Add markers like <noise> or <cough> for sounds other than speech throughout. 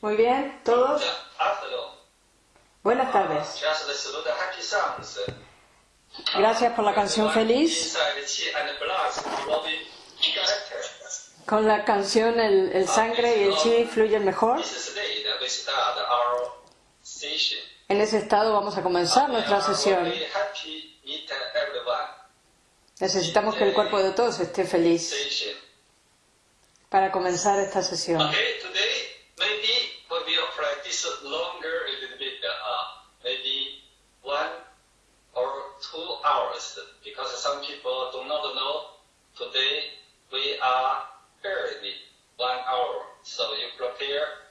Muy bien, todos. Buenas tardes. Happy songs. Gracias por la canción feliz. Con la canción el, el sangre y el chi fluyen mejor. En ese estado vamos a comenzar nuestra sesión. Necesitamos que el cuerpo de todos esté feliz para comenzar esta sesión. Okay, today maybe we longer a little bit, uh, maybe one or two hours, because some people do not know. Today we are early one hour, so you prepare.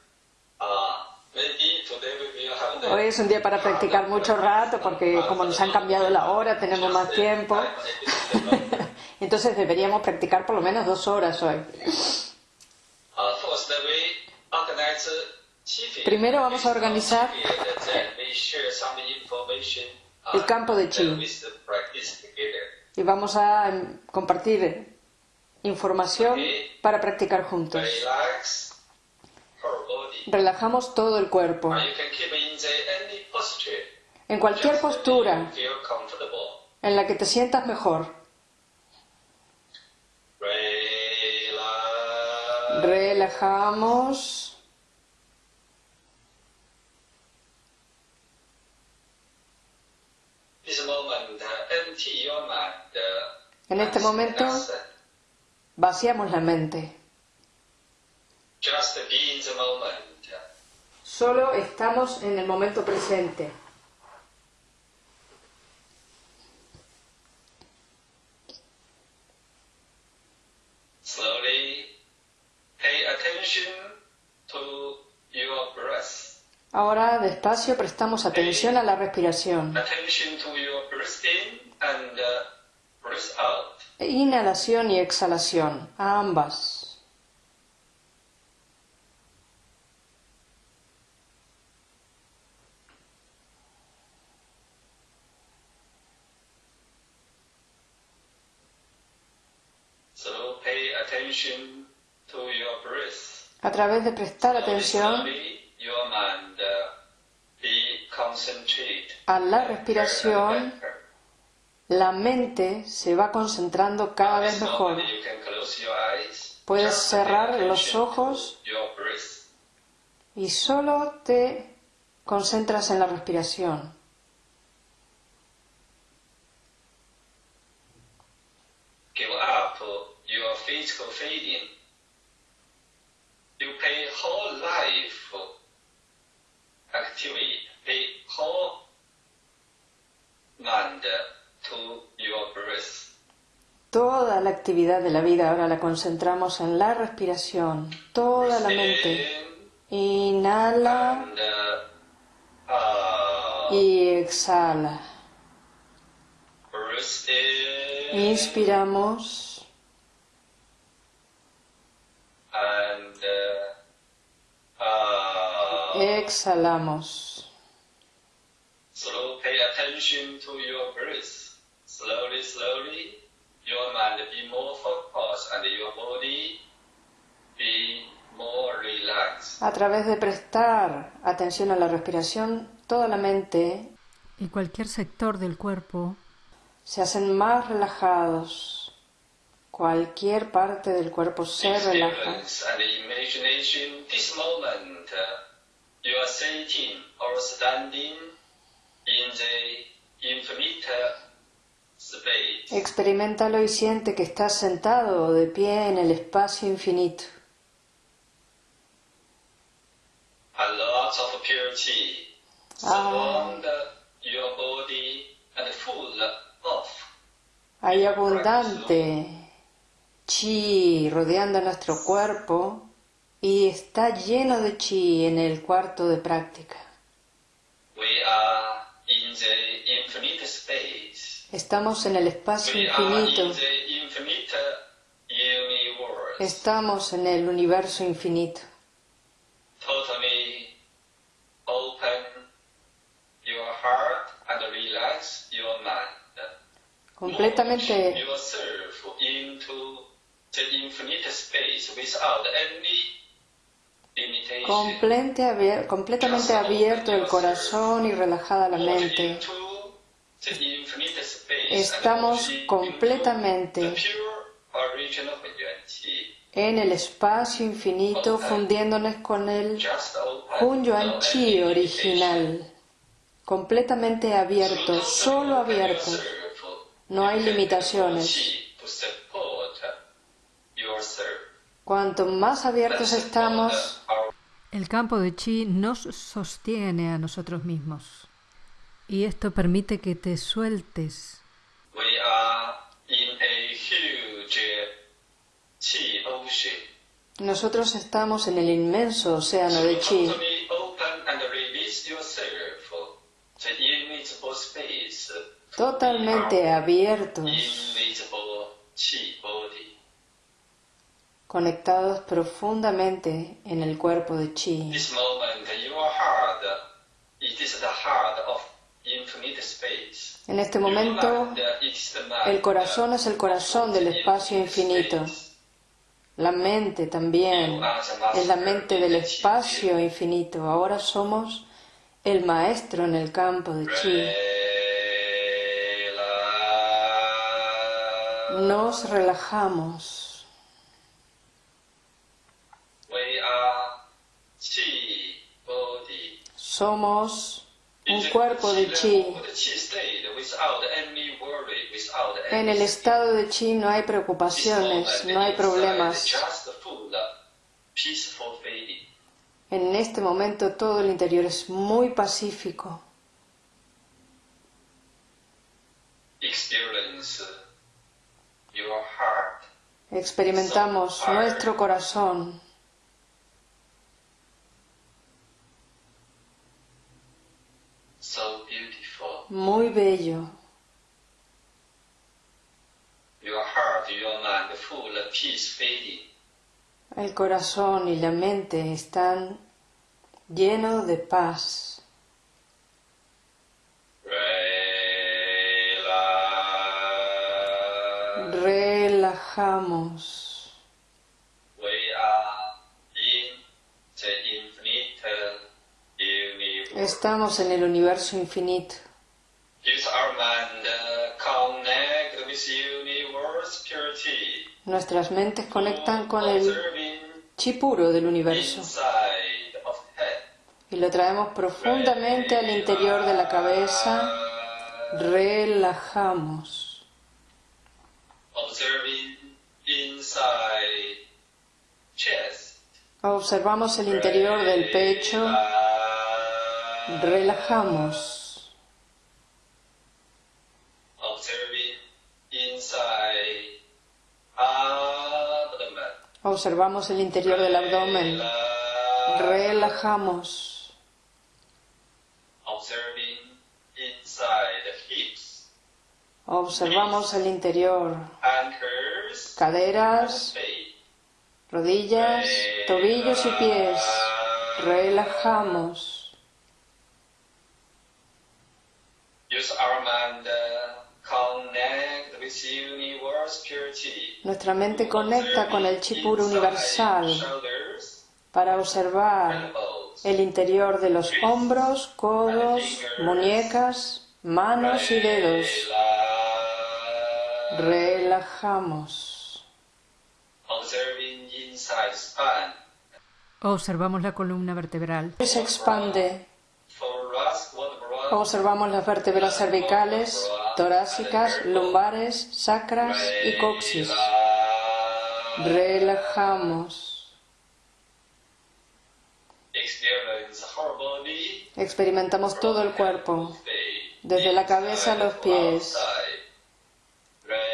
Uh, maybe today we will have the Hoy es un día para practicar <laughs> mucho rato porque como nos han cambiado la hora tenemos más tiempo. <laughs> Entonces deberíamos practicar por lo menos dos horas hoy. Primero vamos a organizar el campo de chi. y vamos a em, compartir información para practicar juntos. Relajamos todo el cuerpo. En cualquier postura en la que te sientas mejor. Relajamos. This moment, uh, empty your mind. uh, En este momento vaciamos la mente. Solo estamos en el momento presente. Slowly pay attention to your breath. Ahora despacio prestamos atención a la respiración. Uh. Inhalación y exhalación, a ambas. So pay attention to your breath. A través de prestar atención slowly, your mind uh, be concentrate. A la respiración, la mente se va concentrando cada vez mejor. Puedes cerrar los ojos y solo te concentras en la respiración. Give up your physical feeling. You pay whole life activity, to your breath. Toda la actividad de la vida ahora la concentramos en la respiración, toda la mente. In Inhala uh, out. y exhala. Inspiramos uh, exhalamos. So pay attention to your breath. Slowly, slowly, your mind be more focused and your body be more relaxed. A través de prestar atención a la respiración, toda la mente y cualquier sector del cuerpo se hacen más relajados. Cualquier parte del cuerpo se relaja. And Experimentalo y siente que estás sentado o de pie en el espacio infinito. Ah. Hay abundante chi rodeando nuestro cuerpo y está lleno de chi en el cuarto de práctica. We are in the infinite space. Estamos en el espacio We are in infinito. the infinite universe. Estamos en el universo infinito. Totally open your heart and relax your mind. Completamente completamente abierto el corazón y relajada la mente. Estamos completamente. En el espacio infinito fundiéndonos con el. Hun Yuan Chi original. Completamente abierto, solo abierto. No hay limitaciones. Qi to support yourself. Cuanto más abiertos estamos, El campo de chi nos sostiene a nosotros mismos. Y esto permite que te sueltes. We are in a huge Qi ocean. nosotros estamos en el inmenso océano de chi. Totally open and release yourself. The invisible space. Totalmente abiertos, Invisible Qi body. Conectados profundamente en el cuerpo de chi. En este momento, el corazón es el corazón del espacio infinito. La mente también es la mente del espacio infinito. Ahora somos el maestro en el campo de chi. Nos relajamos. We are Qi body. Somos un cuerpo de chi. En el estado de chi no hay preocupaciones, no hay problemas. En este momento todo el interior es muy pacífico. Heart. Experimentamos nuestro corazón So beautiful. muy bello. Your heart, your mind full of peace feeling. El corazón y la mente están llenos de paz. Relajamos. We are in the infinite universe. Estamos en el universo infinito. Nuestras mentes conectan con el chi puro del universo y lo traemos profundamente al interior de la cabeza. Relajamos. Observamos el interior del pecho. Relajamos. Abdomen. Observamos el interior del abdomen. Relajamos. Observing inside the hips, Observamos el interior. Caderas, rodillas, tobillos y pies. Relajamos. Nuestra mente conecta con el chi puro universal para observar el interior de los hombros, codos, muñecas, manos y dedos. Relajamos. Observamos la columna vertebral. Se expande. Observamos las vértebras cervicales, torácicas, lumbares, sacras y coxis. Relajamos. Experimentamos todo el cuerpo, desde la cabeza a los pies.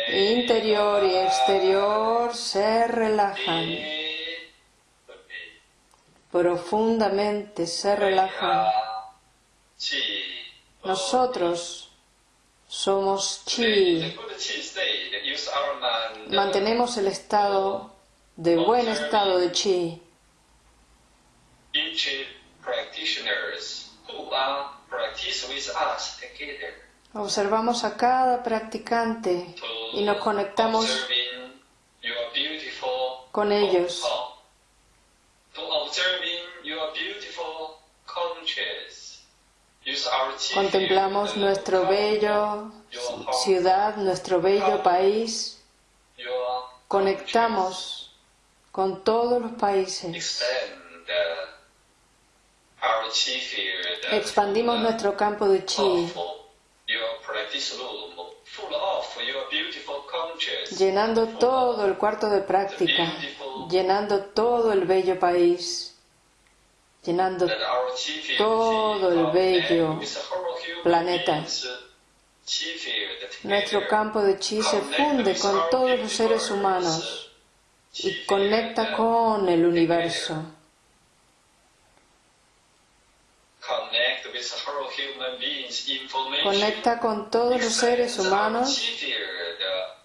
Interior y exterior se relajan. Profundamente se relajan. Nosotros somos chi. Mantenemos el estado de buen estado de chi. Observamos a cada practicante y nos conectamos con ellos. Contemplamos nuestro bello ciudad, nuestro bello país. Conectamos con todos los países. Expandimos nuestro campo de chi llenando todo el cuarto de práctica, llenando todo el bello país, llenando todo el bello planeta. Nuestro campo de chi se funde con todos los seres humanos y conecta con el universo. Conecta con todos los seres humanos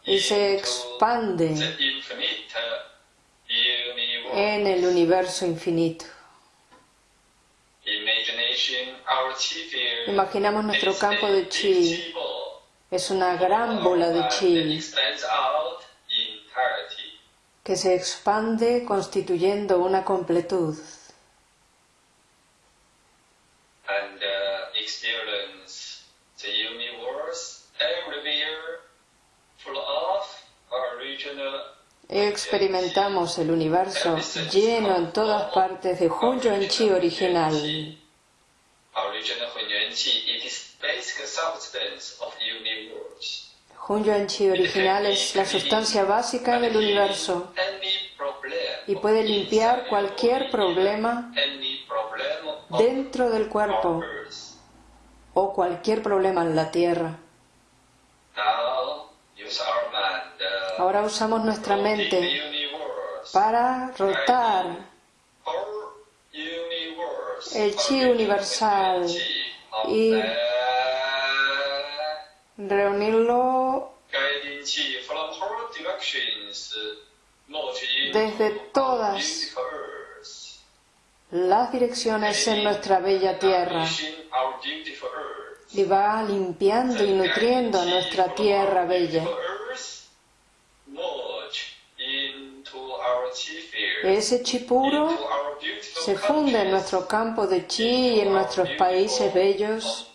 y se expande en el universo infinito. Imaginamos nuestro campo de chi. Es una gran bola de chi que se expande constituyendo una completud. Experimentamos el universo lleno en todas partes de Hunyuan Chi original. Hunyuan Chi original es la sustancia básica del universo y puede limpiar cualquier problema dentro del cuerpo o cualquier problema en la tierra. Ahora usamos nuestra mente para rotar el chi universal y reunirlo desde todas las direcciones en nuestra bella tierra y va limpiando y nutriendo a nuestra tierra bella. Ese chi puro se funde en nuestro campo de chi y en nuestros países bellos,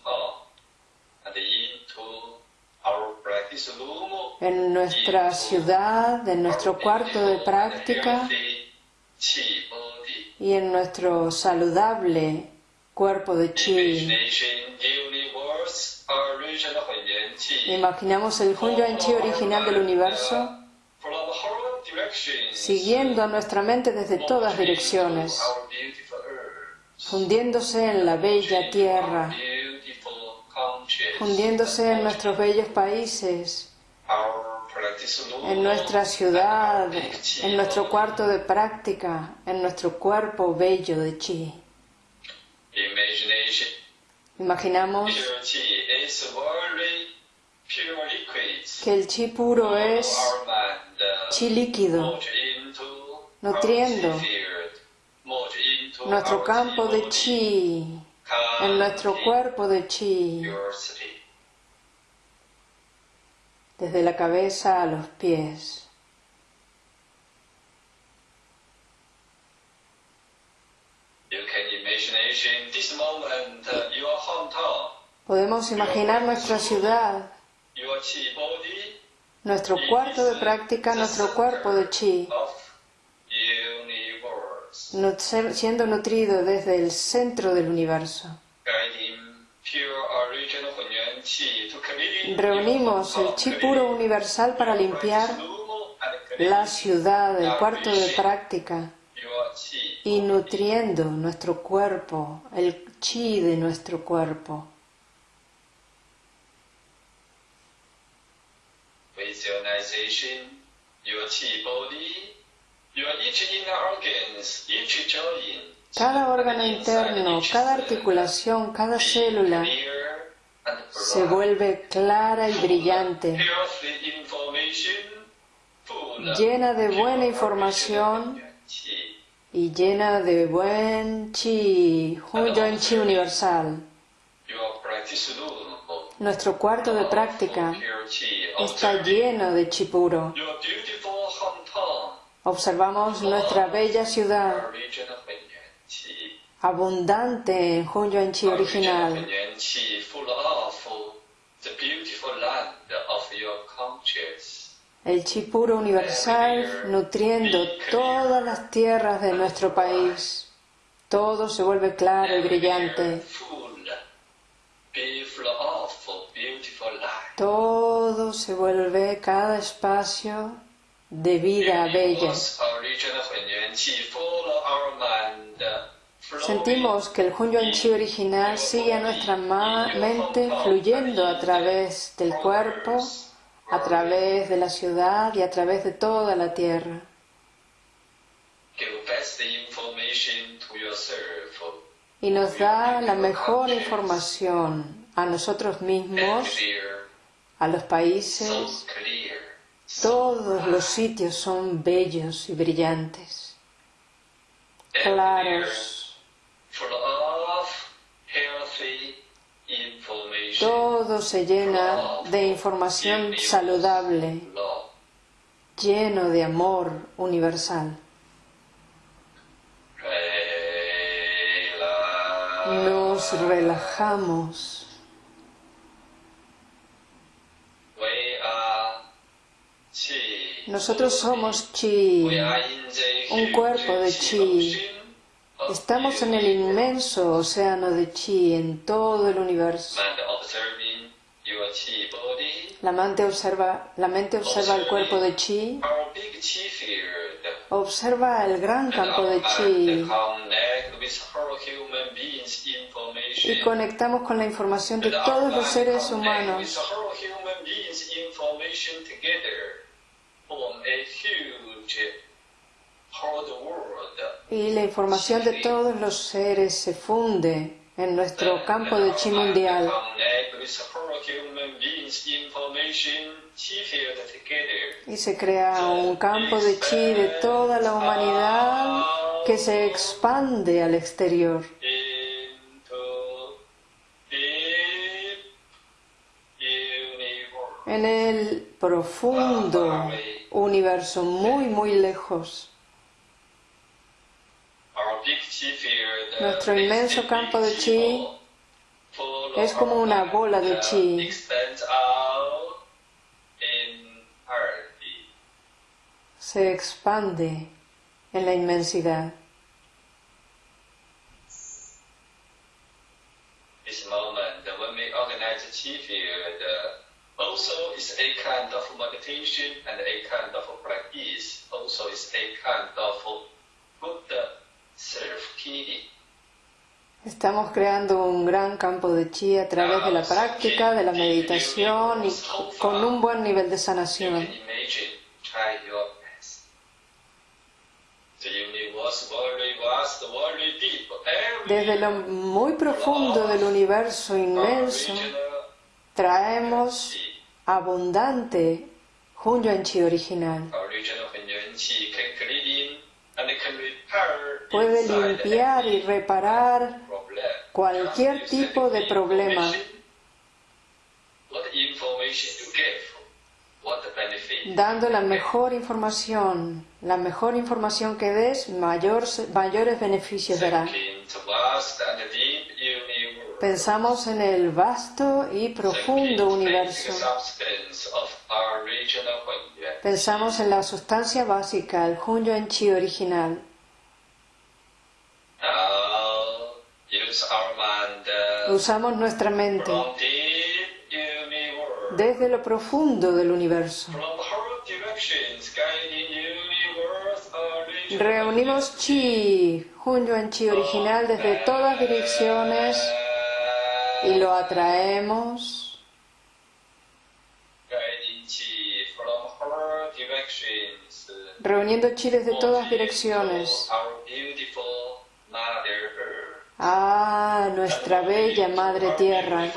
en nuestra ciudad, en nuestro cuarto de práctica. y en nuestro saludable cuerpo de chi. Imaginamos el Hunyuan Chi original del universo siguiendo a nuestra mente desde todas direcciones, fundiéndose en la bella tierra, fundiéndose en nuestros bellos países, en nuestra ciudad, en nuestro cuarto de práctica, en nuestro cuerpo bello de chi. Imaginamos que el chi puro es chi líquido, nutriendo. nuestro campo de chi, en nuestro cuerpo de chi, desde la cabeza a los pies. Podemos imaginar nuestra ciudad nuestro cuarto de práctica, nuestro cuerpo de chi, siendo nutrido desde el centro del universo. Reunimos el chi puro universal para limpiar la ciudad, el cuarto de práctica, y nutriendo nuestro cuerpo, el chi de nuestro cuerpo. Cada órgano interno, cada articulación, cada célula se vuelve clara y brillante, llena de buena información y llena de buen chi, un chi universal. Nuestro cuarto de práctica está lleno de chi puro. Observamos nuestra bella ciudad, abundante en Hunyuan Chi original. El chi puro universal nutriendo todas las tierras de nuestro país. Todo se vuelve claro y brillante. Todo se vuelve cada espacio de vida bella. Sentimos que el Hunyuan Chi original sigue a nuestra mente fluyendo a través del cuerpo, a través de la ciudad y a través de toda la tierra. Y nos da la mejor información a nosotros mismos, a los países. Todos los sitios son bellos y brillantes, claros todo se llena de información saludable, lleno de amor universal. Nos relajamos. Nosotros somos chi, un cuerpo de chi. Estamos en el inmenso océano de chi en todo el universo. La mente observa, la mente observa el cuerpo de chi, observa el gran campo de chi. Y conectamos con la información de todos los seres humanos y la información de todos los seres se funde en nuestro campo de chi mundial. Y se crea un campo de chi de toda la humanidad que se expande al exterior. En el profundo universo, muy, muy lejos. Nuestro inmenso campo de chi es como una bola de chi se expande en la inmensidad. This moment, when we organize chi field, also is a kind of meditation and a kind of practice. Also is a kind of good Estamos creando un gran campo de chi a través de la práctica, de la meditación y con un buen nivel de sanación. Desde lo muy profundo del universo inmenso, traemos abundante Hunyuan Chi original. Puede limpiar y reparar cualquier tipo de problema. Dando la mejor información, la mejor información que des, mayores beneficios dará. Pensamos en el vasto y profundo universo. Pensamos en la sustancia básica, el Hunyuan Chi original. Usamos nuestra mente desde lo profundo del universo. Reunimos chi, Hunyuan Chi original desde todas direcciones y lo atraemos. Reuniendo chi desde todas direcciones. a nuestra bella Madre Tierra.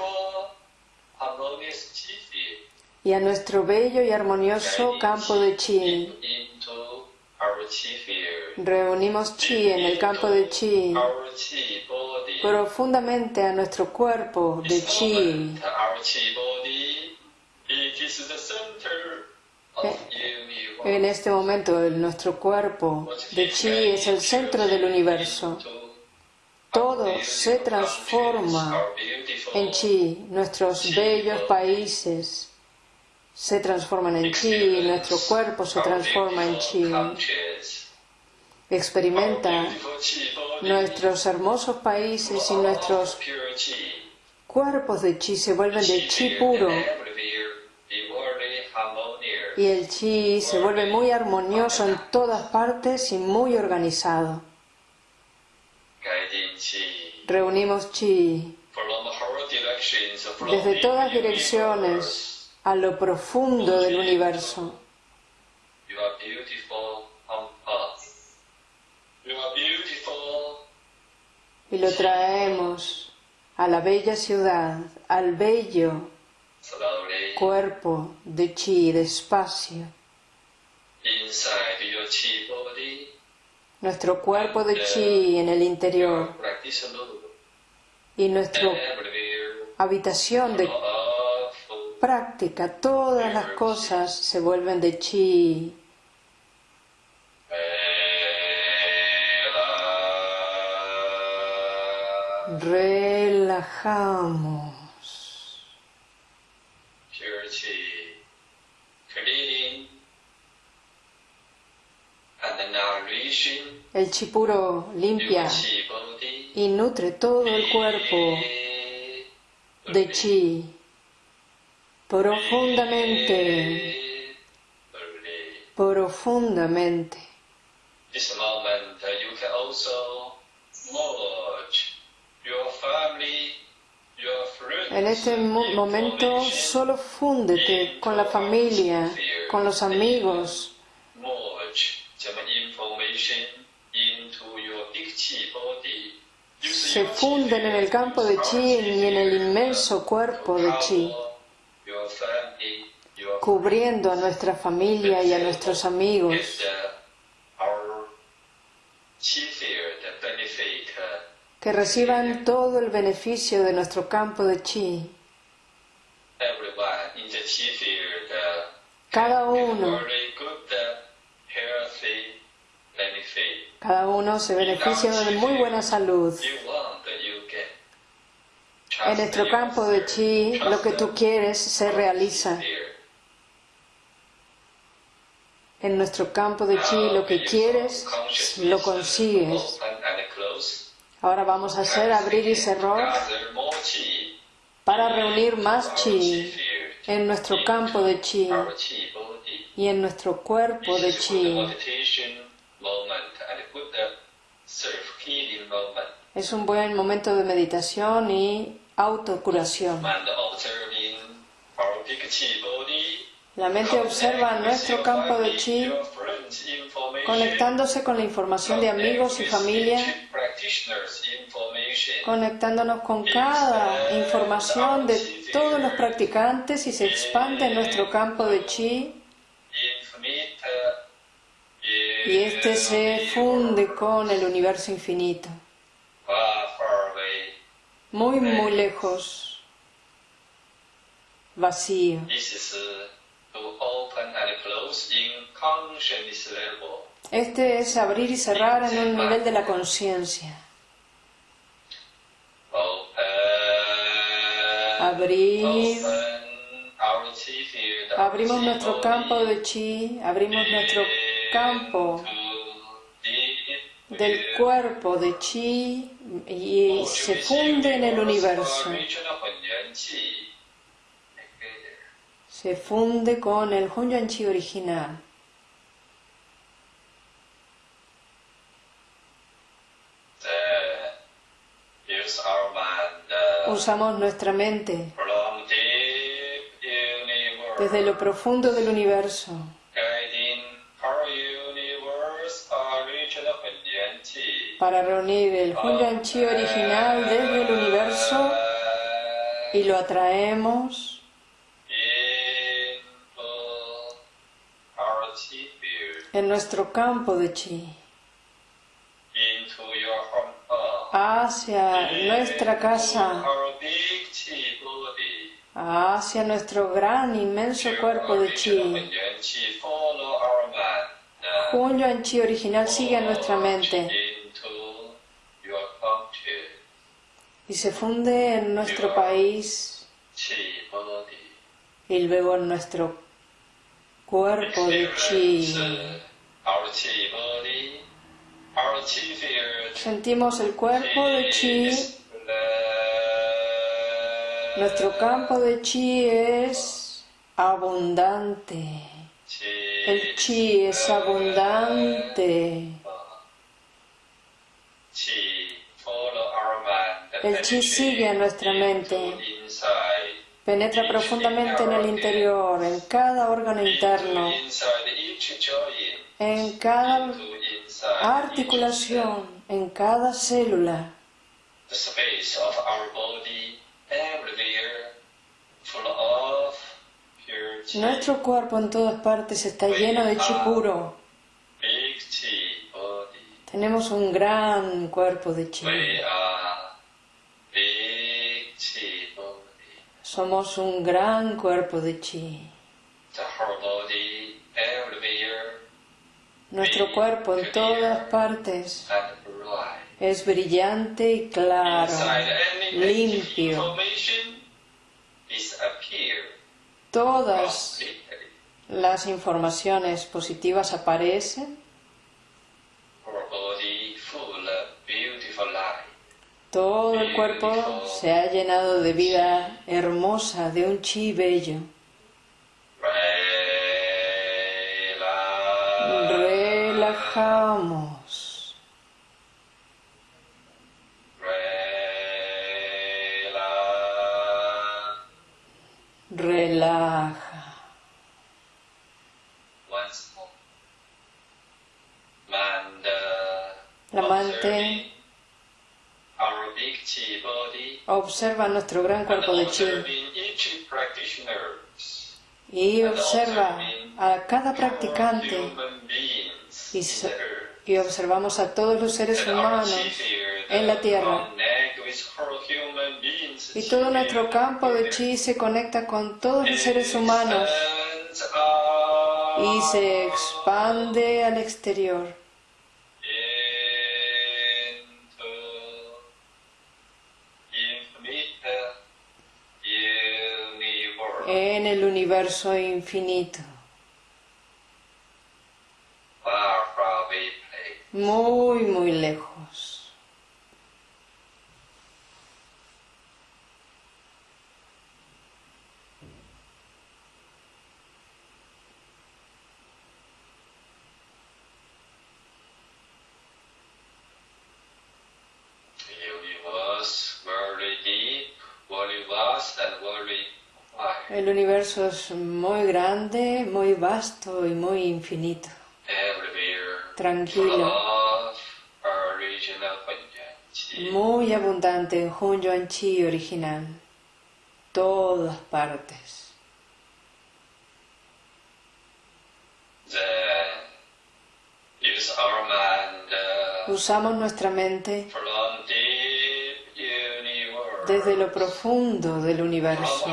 y a nuestro bello y armonioso campo de chi. Reunimos chi en el campo de chi profundamente a nuestro cuerpo de chi. En este momento nuestro cuerpo de chi es el centro del universo todo se transforma en chi. Nuestros bellos países se transforman en chi, nuestro cuerpo se transforma en chi. Experimenta nuestros hermosos países y nuestros cuerpos de chi se vuelven de chi puro y el chi se vuelve muy armonioso en todas partes y muy organizado. Reunimos chi desde todas direcciones a lo profundo del universo. Y lo traemos a la bella ciudad, al bello cuerpo de chi despacio. Nuestro cuerpo de chi en el interior. Y nuestra habitación de práctica, todas las cosas se vuelven de chi. Relajamos. El chi puro limpia y nutre todo el cuerpo de chi profundamente, profundamente. En este momento solo fúndete con la familia, con los amigos. Se funden en el campo de chi y en el inmenso cuerpo de chi, cubriendo a nuestra familia y a nuestros amigos que reciban todo el beneficio de nuestro campo de chi. Cada uno, cada uno se beneficia de muy buena salud. En nuestro campo de chi, lo que tú quieres se realiza. En nuestro campo de chi, lo que quieres lo consigues. Ahora vamos a hacer abrir y cerrar para reunir más chi en nuestro campo de chi y en nuestro cuerpo de chi. Es un buen momento de meditación y autocuración. La mente observa nuestro campo de chi conectándose con la información de amigos y familia, conectándonos con cada información de todos los practicantes y se expande nuestro campo de chi. y este se funde con el universo infinito, muy, muy lejos, vacío. Este es abrir y cerrar en un nivel de la conciencia. Abrir. Abrimos nuestro campo de chi, abrimos nuestro campo del cuerpo de chi y se funde en el universo. Se funde con el Hunyuan Chi original. Usamos nuestra mente desde lo profundo del universo para reunir el Hunyuan Chi original desde el universo y lo atraemos en nuestro campo de chi hacia nuestra casa hacia nuestro gran inmenso cuerpo de chi. Hunyuan Chi original sigue a nuestra mente y se funde en nuestro país y luego en nuestro cuerpo de chi. Sentimos el cuerpo de chi. Nuestro campo de chi es abundante. El chi es abundante. El chi sigue a nuestra mente, penetra profundamente en el interior, en cada órgano interno, en cada articulación, en cada célula. Nuestro cuerpo en todas partes está lleno de chi puro. Tenemos un gran cuerpo de chi. Somos un gran cuerpo de chi. Nuestro cuerpo en todas partes es brillante y claro, limpio. Todas las informaciones positivas aparecen Todo el cuerpo se ha llenado de vida hermosa, de un chi bello. Relajamos. Relaja. La Observa nuestro gran cuerpo de chi y observa a cada practicante y, observamos a todos los seres humanos en la tierra. Y todo nuestro campo de chi se conecta con todos los seres humanos y se expande al exterior. En el universo infinito. Muy, muy lejos. El universo es muy grande, muy vasto y muy infinito. Tranquilo. Muy abundante en Hunyuan Chi original. Todas partes. Usamos nuestra mente desde lo profundo del universo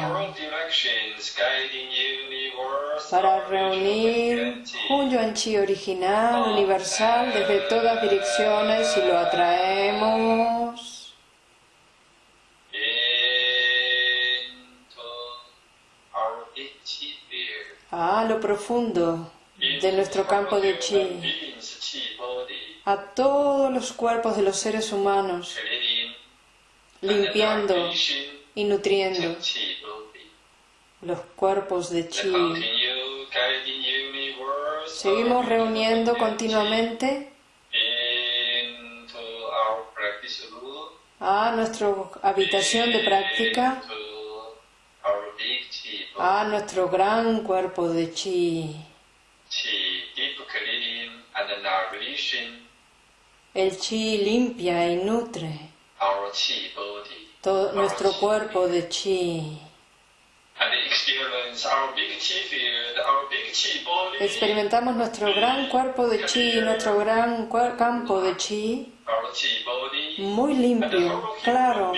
para reunir un yuan chi original, universal, desde todas direcciones y lo atraemos. a lo profundo de nuestro campo de chi, a todos los cuerpos de los seres humanos, limpiando y nutriendo los cuerpos de chi. Seguimos reuniendo continuamente a nuestra habitación de práctica, a nuestro gran cuerpo de chi. El chi limpia y nutre todo nuestro cuerpo de chi. Experimentamos nuestro gran cuerpo de chi, nuestro gran campo de chi, muy limpio, claro,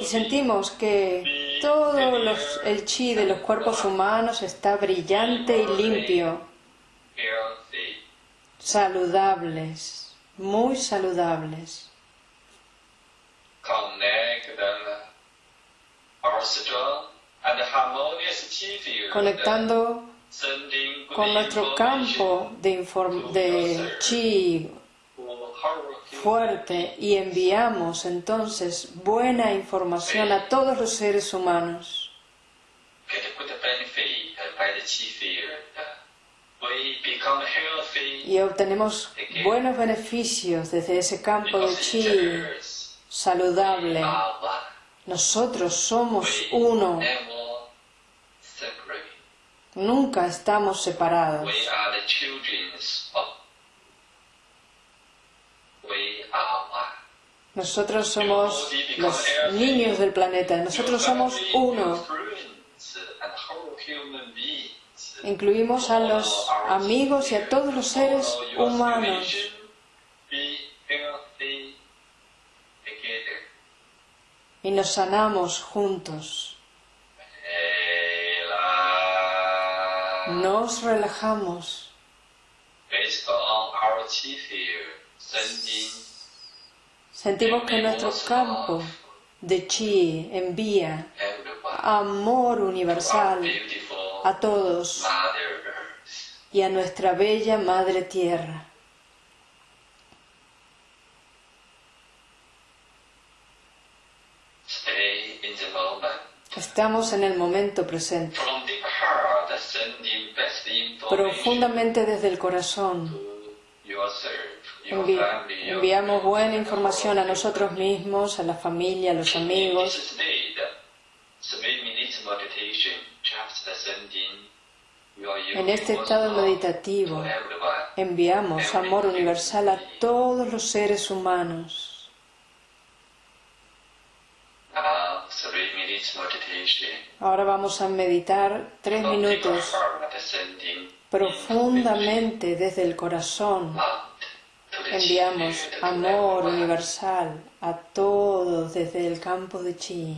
y sentimos que todo el chi de los cuerpos humanos está brillante y limpio, saludables, muy saludables conectando con nuestro campo de, de chi fuerte y enviamos entonces buena información a todos los seres humanos. Y obtenemos buenos beneficios desde ese campo de chi saludable. Nosotros somos uno. Nunca estamos separados. Nosotros somos los niños del planeta. Nosotros somos uno. Incluimos a los amigos y a todos los seres humanos. Y nos sanamos juntos. Nos relajamos. Sentimos que nuestro campo de chi envía amor universal a todos y a nuestra bella Madre Tierra. Estamos en el momento presente, profundamente desde el corazón. enviamos buena información a nosotros mismos, a la familia, a los amigos. En este estado meditativo enviamos amor universal a todos los seres humanos. Ahora vamos a meditar tres minutos profundamente desde el corazón. Enviamos amor universal a todos desde el campo de chi.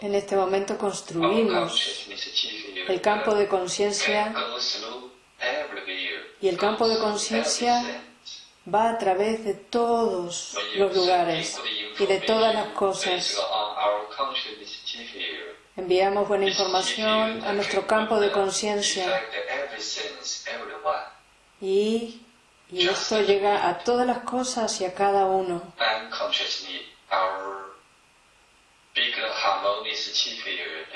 En este momento construimos el campo de conciencia y el campo de conciencia va a través de todos los lugares y de todas las cosas. Enviamos buena información a nuestro campo de conciencia y y esto llega a todas las cosas y a cada uno.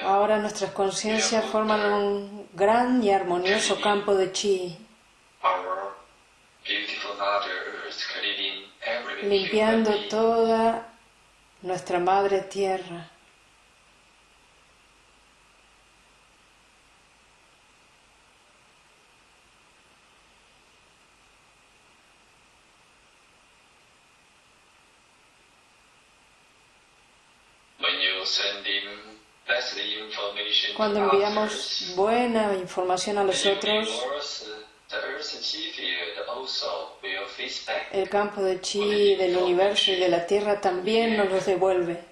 Ahora nuestras conciencias forman un gran y armonioso campo de chi, limpiando toda nuestra madre tierra. Cuando enviamos buena información a los otros, el campo de chi del universo y de la tierra también nos los devuelve.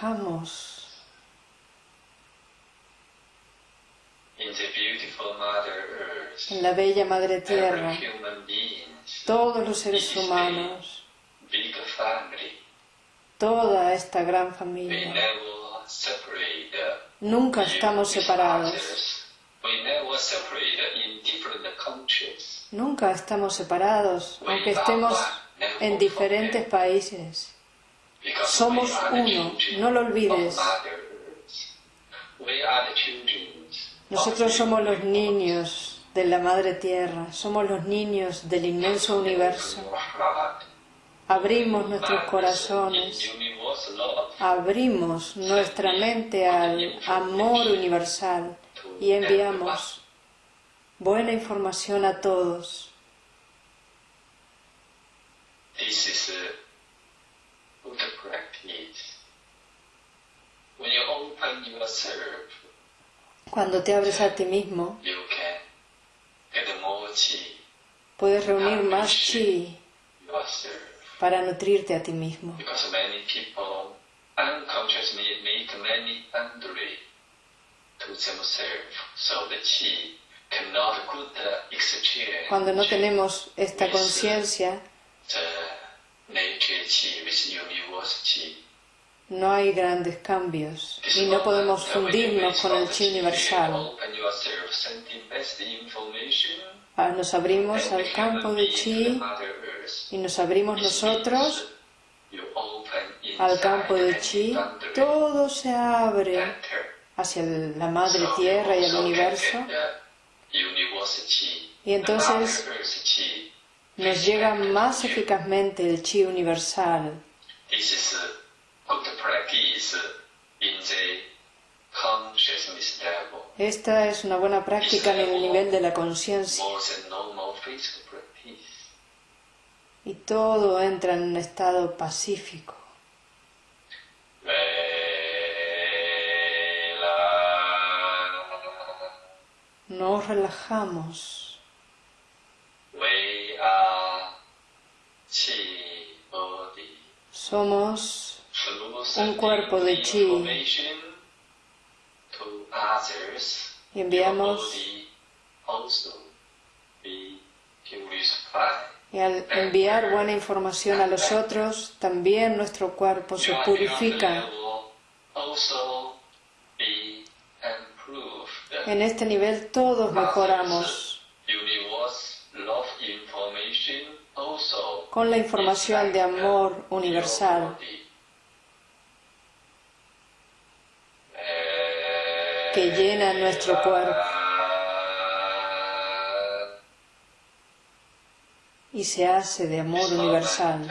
Relajamos. En la bella Madre Tierra, todos los seres humanos, toda esta gran familia, nunca estamos separados. Nunca estamos separados, aunque estemos en diferentes países. Somos uno, no lo olvides. Nosotros somos los niños de la Madre Tierra, somos los niños del inmenso universo. Abrimos nuestros corazones, abrimos nuestra mente al amor universal y enviamos buena información a todos. Cuando te abres a ti mismo, puedes reunir más chi para nutrirte a ti mismo. Cuando no tenemos esta conciencia, no hay grandes cambios y no podemos fundirnos con el chi universal. Ah, nos abrimos al campo de chi y nos abrimos nosotros al campo de chi, todo se abre hacia la madre tierra y el universo. Y entonces nos llega más eficazmente el chi universal. Esta es una buena práctica en el nivel de la conciencia. Y todo entra en un estado pacífico. Nos relajamos. Somos un cuerpo de chi y enviamos y al enviar buena información a los otros, también nuestro cuerpo se purifica. En este nivel todos mejoramos con la información de amor universal que llena nuestro cuerpo y se hace de amor universal.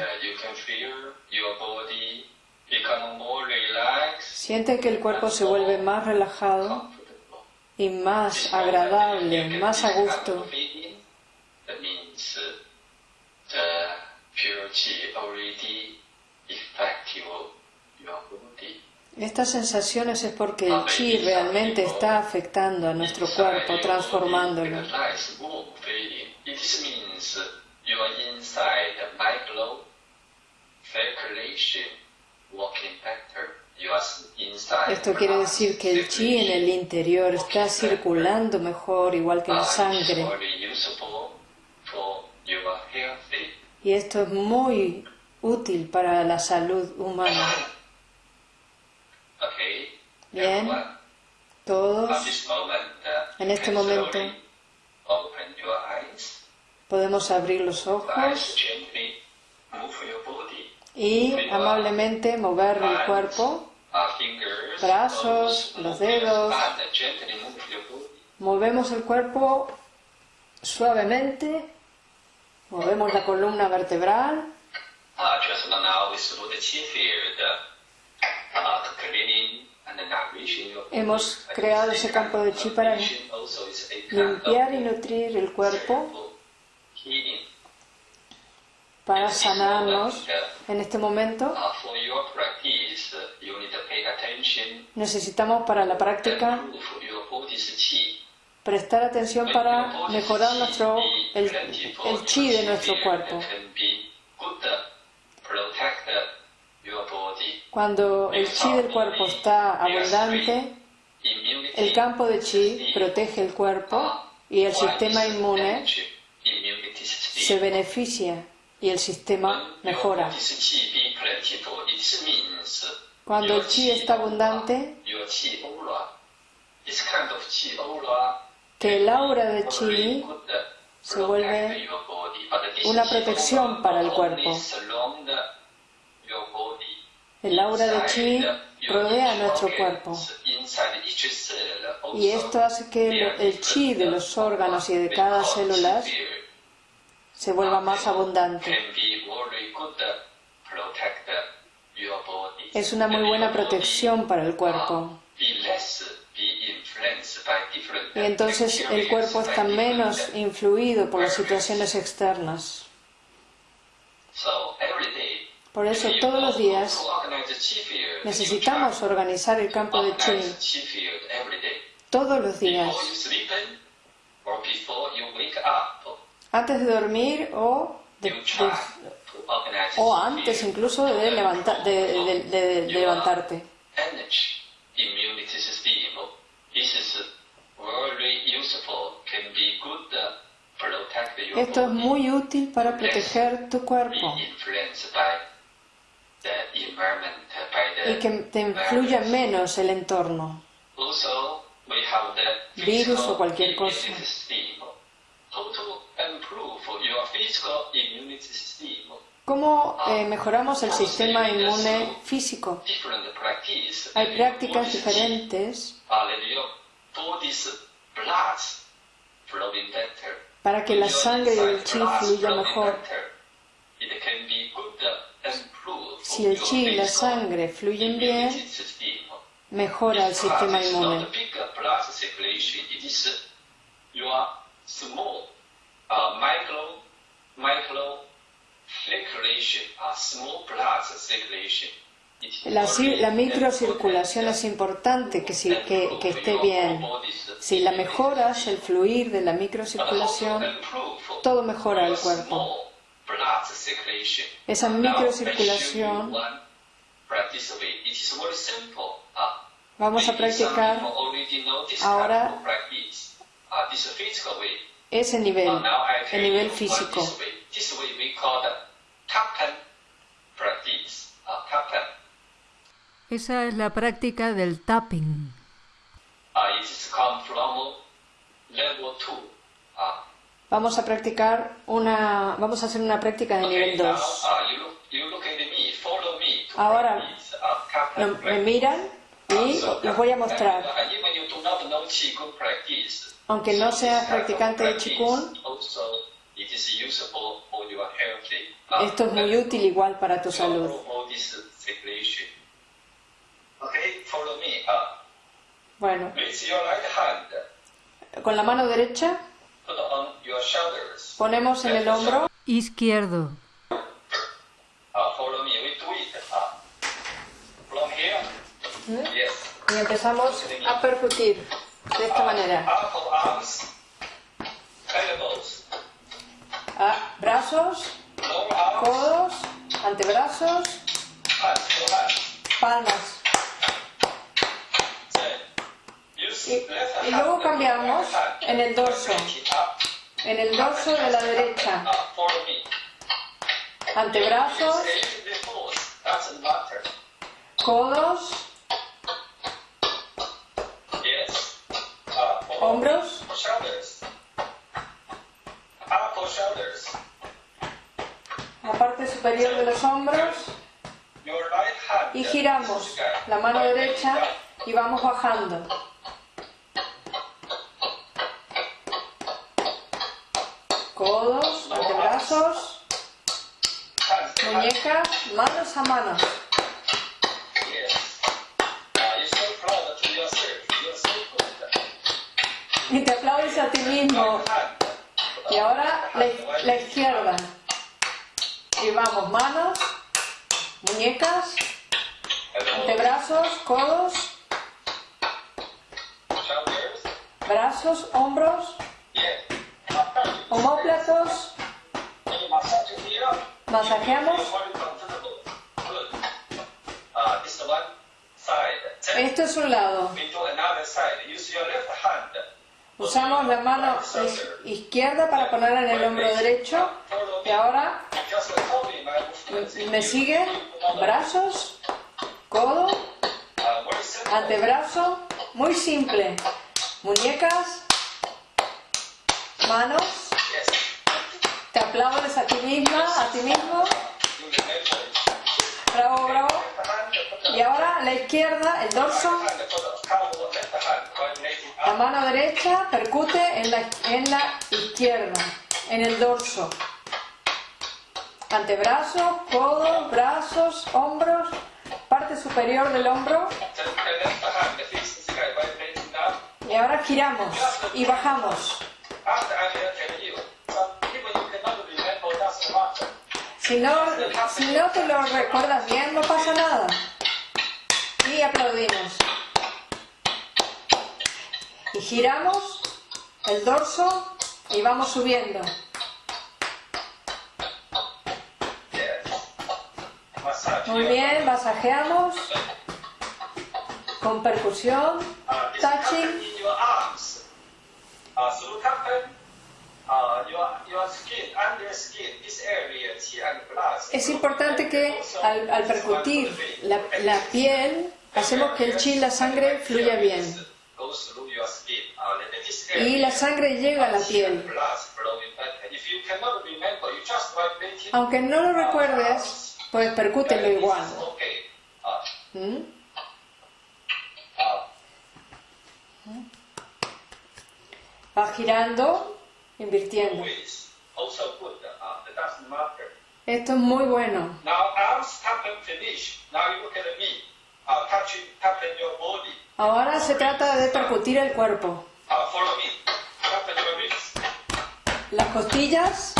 Siente que el cuerpo se vuelve más relajado y más agradable, más a gusto. Estas sensaciones es porque el chi realmente está afectando a nuestro cuerpo, transformándolo. Esto quiere decir que el chi en el interior está circulando mejor, igual que la sangre. Y esto es muy útil para la salud humana. Bien, todos. en este momento. podemos abrir los ojos y amablemente mover el cuerpo, brazos, los dedos. Movemos el cuerpo suavemente, movemos la columna vertebral. Hemos creado ese campo de chi para limpiar y nutrir el cuerpo, para sanarnos en este momento. Necesitamos para la práctica prestar atención para mejorar nuestro, el, el chi de nuestro cuerpo. Cuando el chi del cuerpo está abundante, el campo de chi protege el cuerpo y el sistema inmune se beneficia y el sistema mejora. Cuando el chi está abundante, que el aura de chi se vuelve una protección para el cuerpo. El aura de chi rodea nuestro cuerpo y esto hace que el chi de los órganos y de cada célula se vuelva más abundante. Es una muy buena protección para el cuerpo. Y entonces el cuerpo está menos influido por las situaciones externas. Por eso todos los días necesitamos organizar el campo de chi. Todos los días. Antes de dormir o, o antes incluso de, de levantarte. Esto es muy útil para proteger tu cuerpo y que te influya menos el entorno, virus o cualquier cosa. ¿Cómo eh, mejoramos el sistema inmune físico? Hay prácticas diferentes para que la sangre del chi fluya mejor. Si el chi y la sangre fluyen bien, mejora el sistema inmune. La, la microcirculación es importante que, que, que, esté bien. Si la mejoras, el fluir de la microcirculación, todo mejora el cuerpo. Esa microcirculación vamos a practicar ahora ese nivel, el nivel físico. Esa es la práctica del tapping. Vamos a practicar una, vamos a hacer una práctica de nivel 2. Ahora me miran y les voy a mostrar. Aunque no seas practicante de Qigong, esto es muy útil igual para tu salud. Bueno, con la mano derecha. Ponemos en el hombro. izquierdo. ¿Mm? Y empezamos a percutir de esta manera. Ah, brazos, codos, antebrazos, palmas. Y, luego cambiamos en el dorso, en el dorso de la derecha. Antebrazos, codos, hombros, la parte superior de los hombros. Y giramos la mano derecha y vamos bajando. Manos a manos. Y te aplaudes a ti mismo. Y ahora la, la izquierda. Y vamos, manos, muñecas, antebrazos, codos, brazos, hombros, homóplatos, masajeamos Esto es un lado. Usamos la mano izquierda para ponerla en el hombro derecho. Y ahora me sigue brazos, codo, antebrazo, muy simple. Muñecas, manos. Te aplaudes a ti misma, a ti mismo. Bravo, bravo. Y ahora la izquierda, el dorso. La mano derecha percute en la, en la izquierda, en el dorso. Antebrazos, codos, brazos, hombros, parte superior del hombro. Y ahora giramos y bajamos. Si no, si no te lo recuerdas bien, no pasa nada. Y aplaudimos. Y giramos el dorso y vamos subiendo. Muy bien, masajeamos con percusión, touching. Es importante que al, percutir la, la, piel, hacemos que el chi, la sangre, fluya bien. Y la sangre llega a la piel. Aunque no lo recuerdes, pues percútelo igual. ¿Mm? Va girando, invirtiendo. Esto es muy bueno. Ahora se trata de percutir el cuerpo. Las costillas.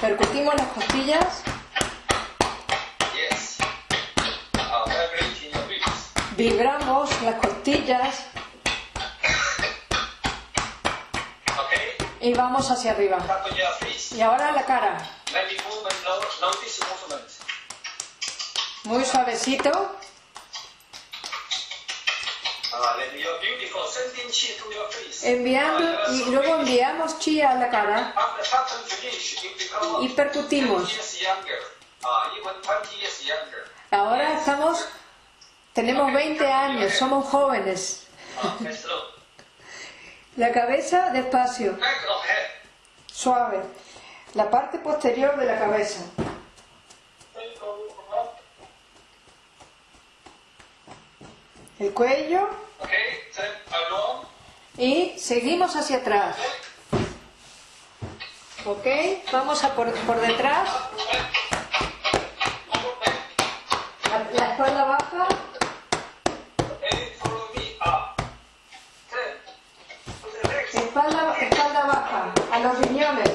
Percutimos las costillas. Vibramos las costillas. Y vamos hacia arriba. Y ahora la cara. Muy suavecito. Enviando y luego enviamos chi a la cara y percutimos. Ahora estamos, tenemos 20 años, somos jóvenes. La cabeza despacio, suave. La parte posterior de la cabeza. El cuello. Y seguimos hacia atrás. ¿Ok? Vamos a por, por detrás. La, la espalda baja. Espalda, espalda baja. A los riñones.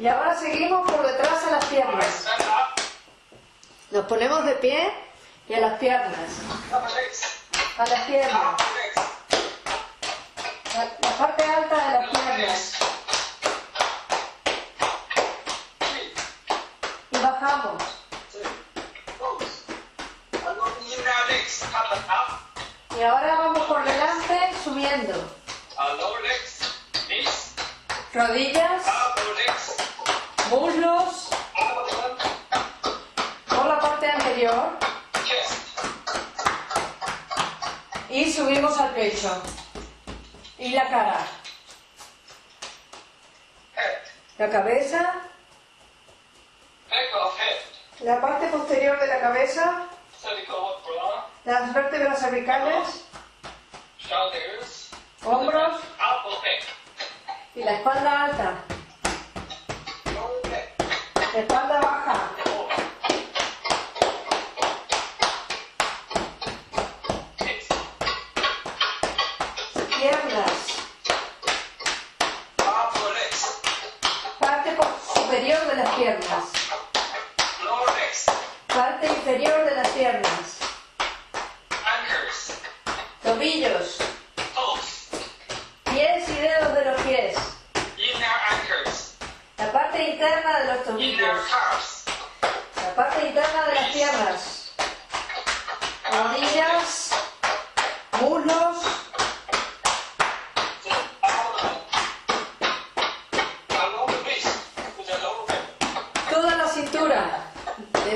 Y ahora seguimos por detrás a las piernas. Nos ponemos de pie y a las piernas. A las piernas. La, parte alta de las piernas. Y bajamos. Y ahora vamos por delante subiendo. Rodillas. Muslos. Y subimos al pecho. Y la cara. La cabeza. La parte posterior de la cabeza. Las vértebras cervicales. Hombros. Y la espalda alta. Espalda baja.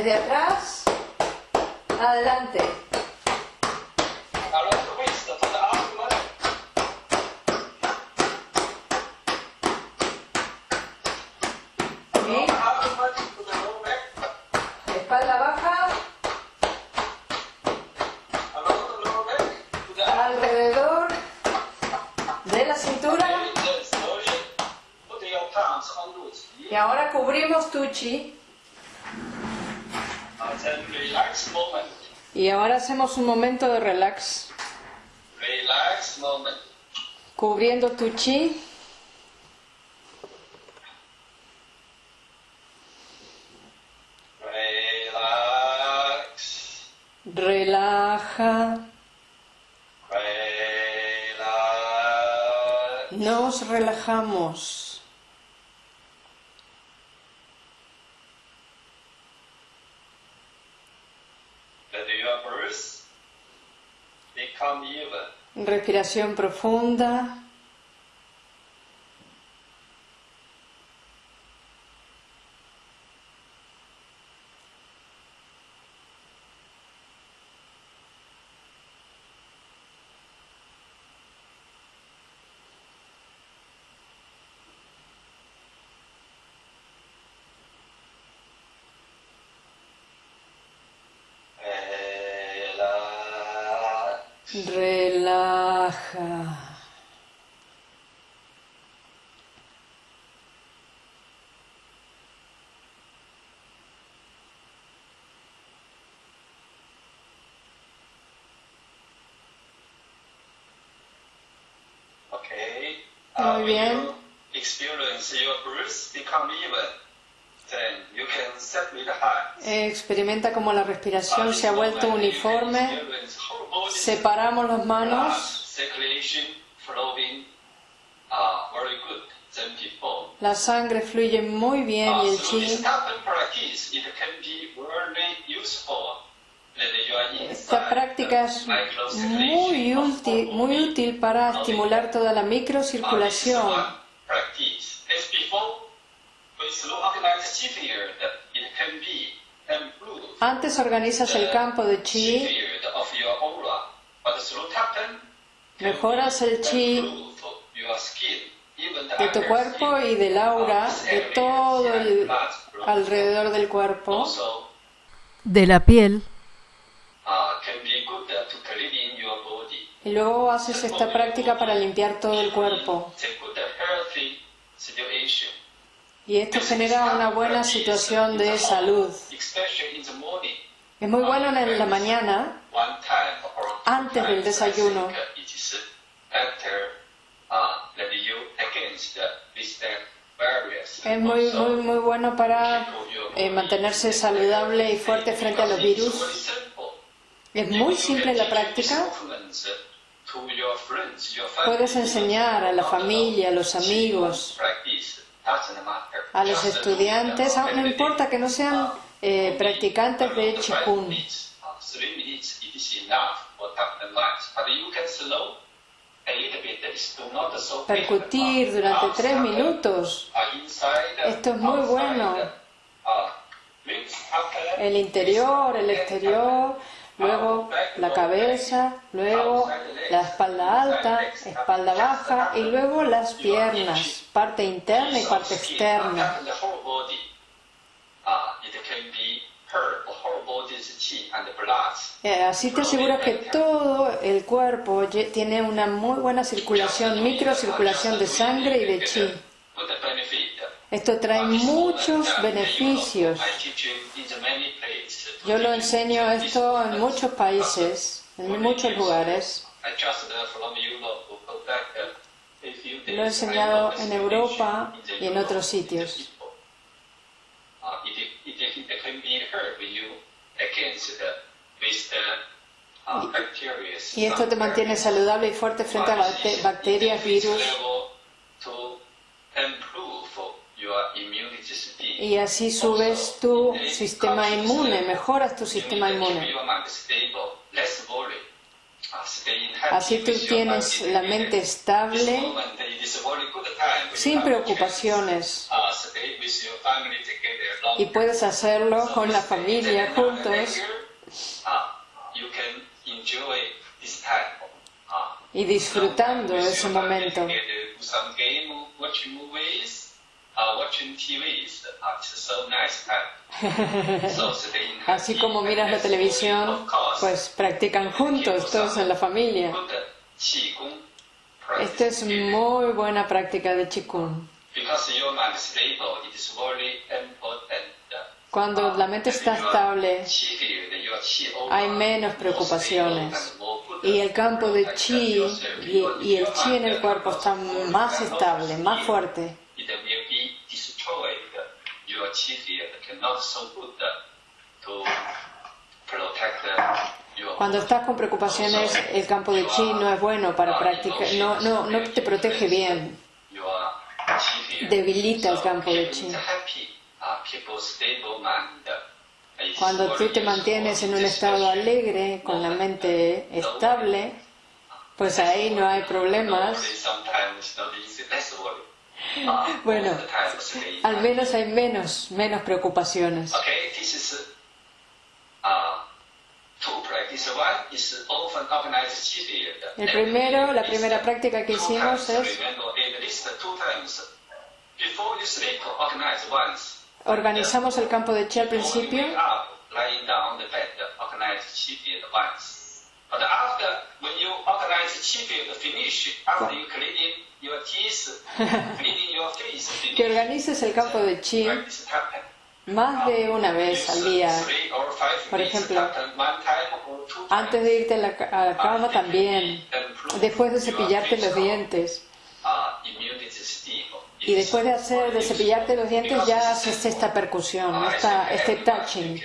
Desde atrás, adelante. Espalda baja. Alrededor de la cintura. Y ahora cubrimos tu chi. Y ahora hacemos un momento de relax. Cubriendo tu chi. Relaja. Nos relajamos. Respiración profunda. Relaja. Muy bien. Experimenta como la respiración se ha vuelto uniforme. Separamos las manos. La sangre fluye muy bien y el chi. Esta práctica es muy útil, muy útil para estimular toda la microcirculación. Antes organizas el campo de chi, mejoras el chi de tu cuerpo y del aura, de todo el alrededor del cuerpo, de la piel. Y luego haces esta práctica para limpiar todo el cuerpo. Y esto genera una buena situación de salud. Es muy bueno en la mañana, antes del desayuno. Es muy, muy, muy bueno para eh, mantenerse saludable y fuerte frente a los virus. Es muy simple la práctica. Puedes enseñar a la familia, a los amigos, a los estudiantes, no importa que no sean eh, practicantes de Qigong. Percutir durante tres minutos. Esto es muy bueno. El interior, el exterior, luego la cabeza, luego la espalda alta, espalda baja y luego las piernas, parte interna y parte externa. Eh, así te aseguras que todo el cuerpo tiene una muy buena circulación, microcirculación de sangre y de chi. Esto trae muchos beneficios. Yo lo enseño esto en muchos países, en muchos lugares. Lo he enseñado en Europa y en otros sitios. Y esto te mantiene saludable y fuerte frente a bacterias, virus. Y así subes tu sistema inmune, mejoras tu sistema inmune. Así tú tienes la mente estable, sin preocupaciones. Y puedes hacerlo con la familia juntos. Y disfrutando ese momento. <laughs> Así como miras la televisión, pues practican juntos, todos en la familia. Esta es muy buena práctica de Qigong. Cuando la mente está estable, hay menos preocupaciones. Y el campo de chi y, el chi en el cuerpo está más estable, más fuerte. Cuando estás con preocupaciones, el campo de chi no es bueno para practicar, no, no, no te protege bien. Debilita el campo de chi. Cuando tú te mantienes en un estado alegre, con la mente estable, pues ahí no hay problemas. <laughs> Bueno, al menos hay menos, menos preocupaciones. El primero, la primera práctica que hicimos es organizamos el campo de chi al principio que organices el campo de chi más de una vez al día. Por ejemplo, antes de irte a la, a la cama también, después de cepillarte los dientes. Y después de hacer de cepillarte los dientes ya haces esta percusión, esta, este touching.